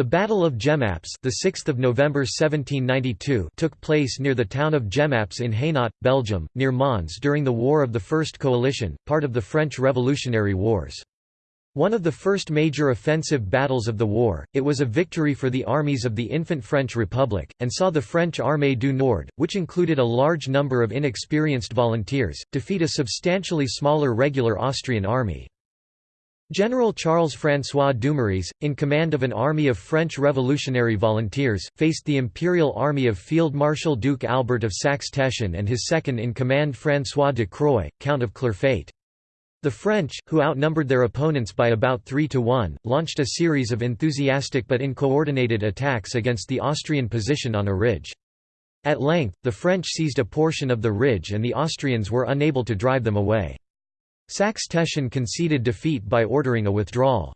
The Battle of Jemappes, the 6th of November 1792, took place near the town of Jemappes in Hainaut, Belgium, near Mons during the War of the First Coalition, part of the French Revolutionary Wars. One of the first major offensive battles of the war, it was a victory for the armies of the infant French Republic, and saw the French Armée du Nord, which included a large number of inexperienced volunteers, defeat a substantially smaller regular Austrian army. General Charles-François Dumouriez, in command of an army of French Revolutionary Volunteers, faced the Imperial Army of Field Marshal Duke Albert of Saxe-Teschen and his second-in-command François de Croix, Count of Clerfayt. The French, who outnumbered their opponents by about 3 to 1, launched a series of enthusiastic but uncoordinated attacks against the Austrian position on a ridge. At length, the French seized a portion of the ridge and the Austrians were unable to drive them away. Saxe-Teschen conceded defeat by ordering a withdrawal.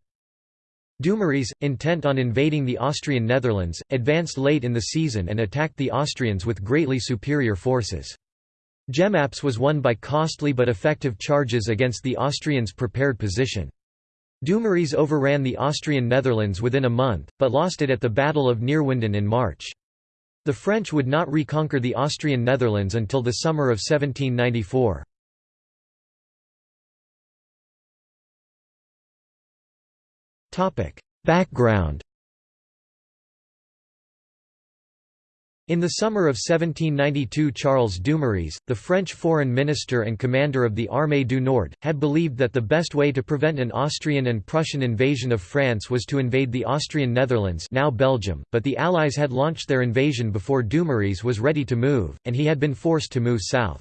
Dumouriez, intent on invading the Austrian Netherlands, advanced late in the season and attacked the Austrians with greatly superior forces. Jemappes was won by costly but effective charges against the Austrians' prepared position. Dumouriez overran the Austrian Netherlands within a month, but lost it at the Battle of Neerwinden in March. The French would not reconquer the Austrian Netherlands until the summer of 1794. Background In the summer of 1792 Charles Dumouriez, the French foreign minister and commander of the Armée du Nord, had believed that the best way to prevent an Austrian and Prussian invasion of France was to invade the Austrian Netherlands now Belgium, but the Allies had launched their invasion before Dumouriez was ready to move, and he had been forced to move south.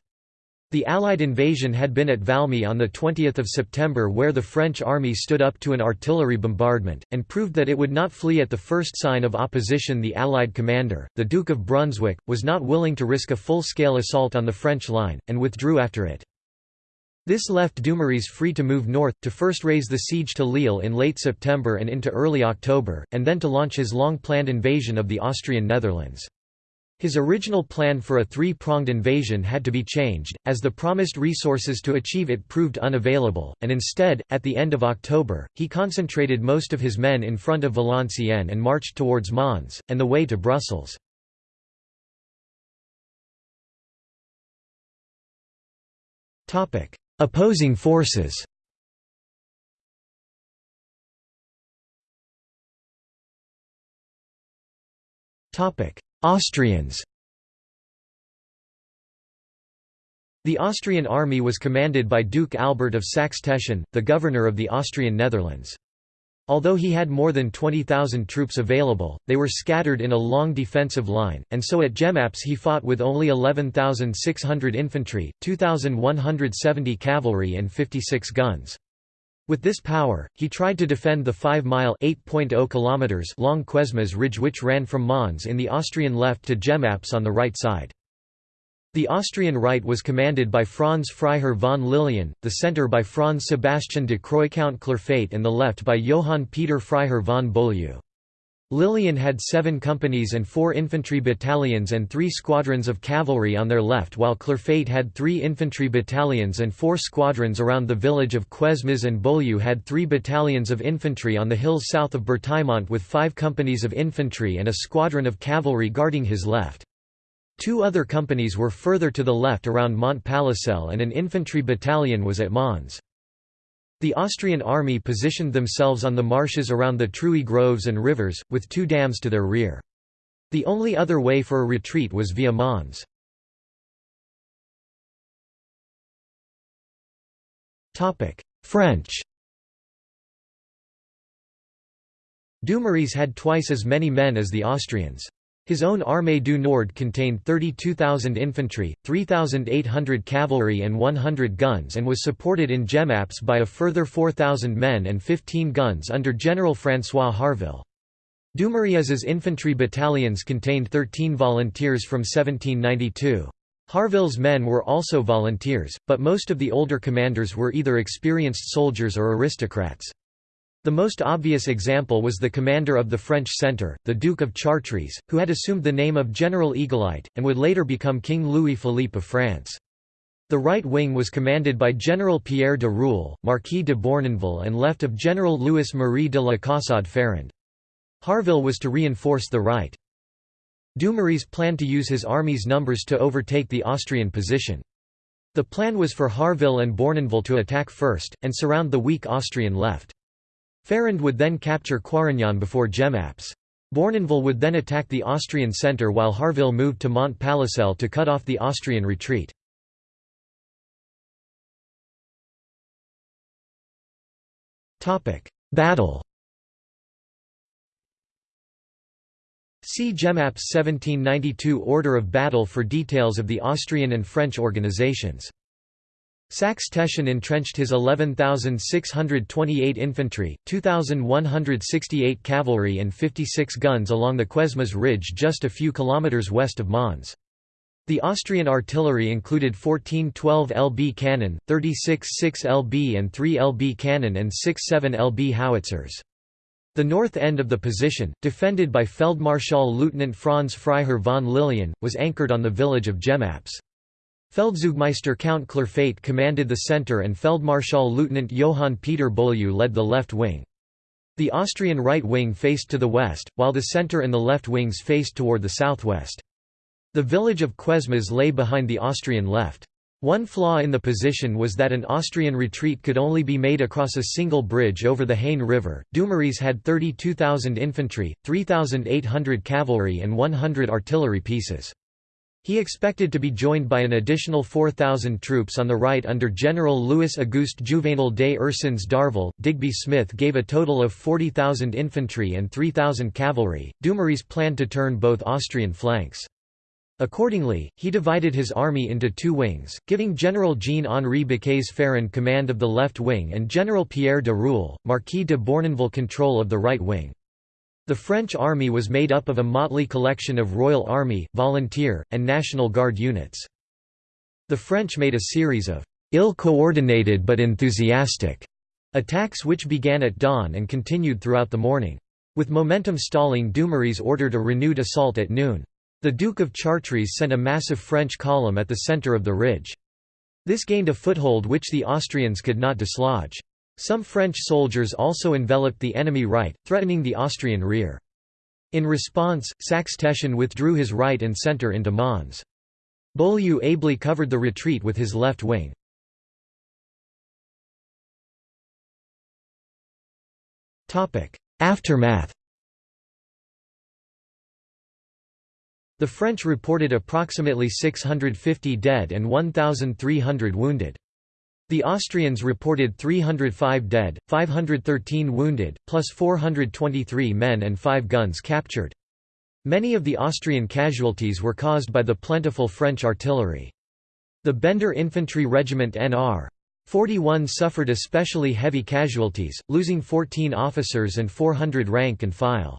The Allied invasion had been at Valmy on 20 September where the French army stood up to an artillery bombardment, and proved that it would not flee at the first sign of opposition the Allied commander, the Duke of Brunswick, was not willing to risk a full-scale assault on the French line, and withdrew after it. This left Dumouriez free to move north, to first raise the siege to Lille in late September and into early October, and then to launch his long-planned invasion of the Austrian Netherlands. His original plan for a three-pronged invasion had to be changed, as the promised resources to achieve it proved unavailable, and instead, at the end of October, he concentrated most of his men in front of Valenciennes and marched towards Mons, and the way to Brussels. Opposing forces Topic: Austrians The Austrian army was commanded by Duke Albert of Saxe-Teschen, the governor of the Austrian Netherlands. Although he had more than 20,000 troops available, they were scattered in a long defensive line, and so at Jemappes he fought with only 11,600 infantry, 2,170 cavalry and 56 guns. With this power, he tried to defend the 5-mile long Cuesmes Ridge which ran from Mons in the Austrian left to Jemappes on the right side. The Austrian right was commanded by Franz Freiherr von Lilien, the centre by Franz Sebastian de Croix Count Clerfayt and the left by Johann Peter Freiherr von Beaulieu. Lilien had seven companies and four infantry battalions and three squadrons of cavalry on their left while Clerfayt had three infantry battalions and four squadrons around the village of Cuesmes and Beaulieu had three battalions of infantry on the hills south of Bertaimont with five companies of infantry and a squadron of cavalry guarding his left. Two other companies were further to the left around Montpalissel and an infantry battalion was at Mons. The Austrian army positioned themselves on the marshes around the Truey groves and rivers, with two dams to their rear. The only other way for a retreat was via Mons. French Dumouriez had twice as many men as the Austrians. His own Armée du Nord contained 32,000 infantry, 3,800 cavalry and 100 guns and was supported in Jemappes by a further 4,000 men and 15 guns under General François Harville. Dumouriez's infantry battalions contained 13 volunteers from 1792. Harville's men were also volunteers, but most of the older commanders were either experienced soldiers or aristocrats. The most obvious example was the commander of the French centre, the Duke of Chartres, who had assumed the name of General Egalite, and would later become King Louis-Philippe of France. The right wing was commanded by General Pierre de Ruel, Marquis de Beurnonville and left of General Louis-Marie de la Caussade Ferrand. Harville was to reinforce the right. Dumouriez planned to use his army's numbers to overtake the Austrian position. The plan was for Harville and Beurnonville to attack first, and surround the weak Austrian left. Ferrand would then capture Quaregnon before Jemappes. Beurnonville would then attack the Austrian centre while Harville moved to Mont Palissel to cut off the Austrian retreat. Battle See Jemappes 1792 Order of Battle for details of the Austrian and French organizations. Saxe-Teschen entrenched his 11,628 infantry, 2,168 cavalry and 56 guns along the Cuesmes Ridge just a few kilometers west of Mons. The Austrian artillery included 14 12 lb cannon, 36 6 lb and 3 lb cannon and 6 7 lb howitzers. The north end of the position, defended by Feldmarschall Lieutenant Franz Freiherr von Lilien, was anchored on the village of Jemappes. Feldzeugmeister Count Clerfayt commanded the centre and Feldmarschall Lieutenant Johann Peter Beaulieu led the left wing. The Austrian right wing faced to the west, while the centre and the left wings faced toward the southwest. The village of Cuesmes lay behind the Austrian left. One flaw in the position was that an Austrian retreat could only be made across a single bridge over the Haine River. Dumouriez had 32,000 infantry, 3,800 cavalry, and 100 artillery pieces. He expected to be joined by an additional 4,000 troops on the right under General Louis Auguste Juvenal des Ursins d'Harville. Digby Smith gave a total of 40,000 infantry and 3,000 cavalry. Dumouriez planned to turn both Austrian flanks. Accordingly, he divided his army into two wings, giving General Jean-Henri Bécays-Ferrand command of the left wing and General Pierre de Ruel, Marquis de Beurnonville control of the right wing. The French army was made up of a motley collection of Royal Army, Volunteer, and National Guard units. The French made a series of ill-coordinated but enthusiastic attacks which began at dawn and continued throughout the morning. With momentum stalling Dumouriez ordered a renewed assault at noon. The Duke of Chartres sent a massive French column at the centre of the ridge. This gained a foothold which the Austrians could not dislodge. Some French soldiers also enveloped the enemy right, threatening the Austrian rear. In response, Saxe-Teschen withdrew his right and centre into Mons. Beaulieu ably covered the retreat with his left wing. Aftermath The French reported approximately 650 dead and 1,300 wounded. The Austrians reported 305 dead, 513 wounded, plus 423 men and 5 guns captured. Many of the Austrian casualties were caused by the plentiful French artillery. The Bender Infantry Regiment NR 41 suffered especially heavy casualties, losing 14 officers and 400 rank and file.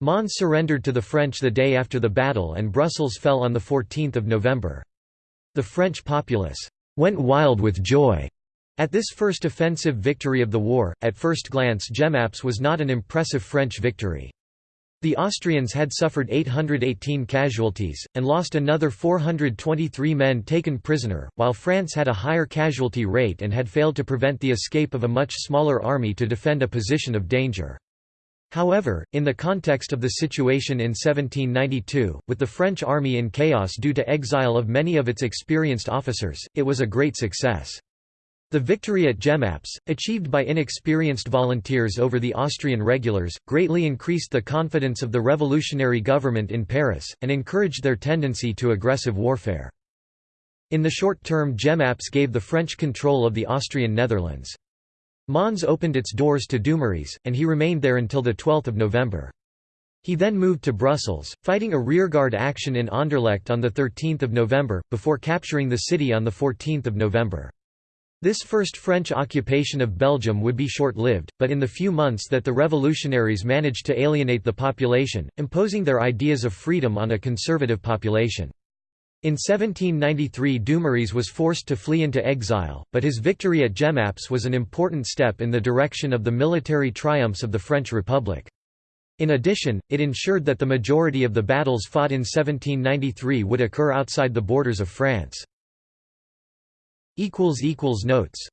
Mons surrendered to the French the day after the battle and Brussels fell on 14 November. The French populace «went wild with joy» at this first offensive victory of the war. At first glance Jemappes was not an impressive French victory. The Austrians had suffered 818 casualties, and lost another 423 men taken prisoner, while France had a higher casualty rate and had failed to prevent the escape of a much smaller army to defend a position of danger. However, in the context of the situation in 1792, with the French army in chaos due to exile of many of its experienced officers, it was a great success. The victory at Jemappes, achieved by inexperienced volunteers over the Austrian regulars, greatly increased the confidence of the revolutionary government in Paris, and encouraged their tendency to aggressive warfare. In the short term Jemappes gave the French control of the Austrian Netherlands. Mons opened its doors to Dumouriez, and he remained there until 12 November. He then moved to Brussels, fighting a rearguard action in Anderlecht on 13 November, before capturing the city on 14 November. This first French occupation of Belgium would be short-lived, but in the few months that the revolutionaries managed to alienate the population, imposing their ideas of freedom on a conservative population. In 1793 Dumouriez was forced to flee into exile, but his victory at Jemappes was an important step in the direction of the military triumphs of the French Republic. In addition, it ensured that the majority of the battles fought in 1793 would occur outside the borders of France. Notes